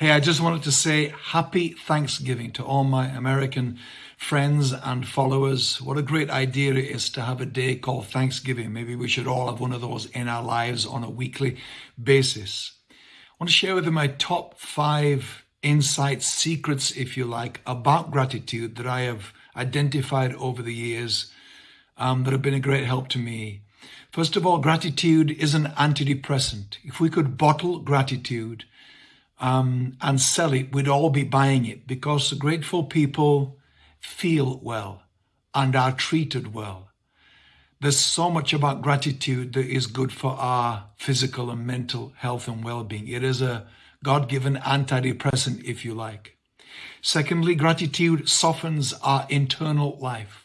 Hey, I just wanted to say happy Thanksgiving to all my American friends and followers. What a great idea it is to have a day called Thanksgiving. Maybe we should all have one of those in our lives on a weekly basis. I want to share with you my top five insights, secrets, if you like, about gratitude that I have identified over the years um, that have been a great help to me. First of all, gratitude is an antidepressant. If we could bottle gratitude, um, and sell it, we'd all be buying it because grateful people feel well and are treated well. There's so much about gratitude that is good for our physical and mental health and well-being. It is a God-given antidepressant, if you like. Secondly, gratitude softens our internal life.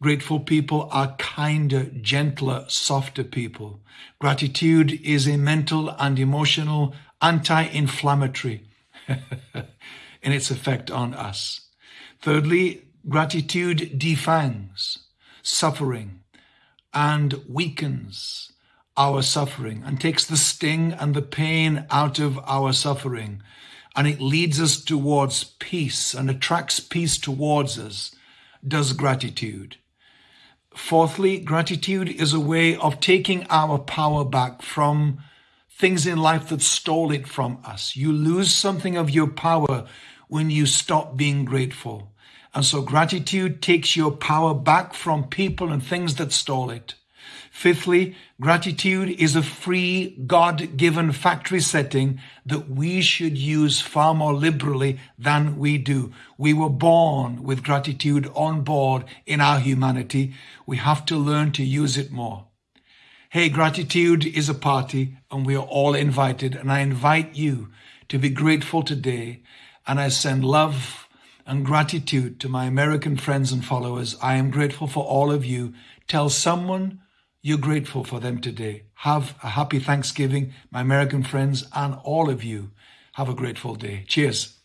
Grateful people are kinder, gentler, softer people. Gratitude is a mental and emotional anti-inflammatory in its effect on us. Thirdly, gratitude defangs suffering and weakens our suffering and takes the sting and the pain out of our suffering. And it leads us towards peace and attracts peace towards us, does gratitude. Fourthly, gratitude is a way of taking our power back from things in life that stole it from us. You lose something of your power when you stop being grateful. And so gratitude takes your power back from people and things that stole it. Fifthly, gratitude is a free God-given factory setting that we should use far more liberally than we do. We were born with gratitude on board in our humanity. We have to learn to use it more. Hey, gratitude is a party and we are all invited. And I invite you to be grateful today. And I send love and gratitude to my American friends and followers. I am grateful for all of you. Tell someone you're grateful for them today. Have a happy Thanksgiving, my American friends, and all of you. Have a grateful day. Cheers.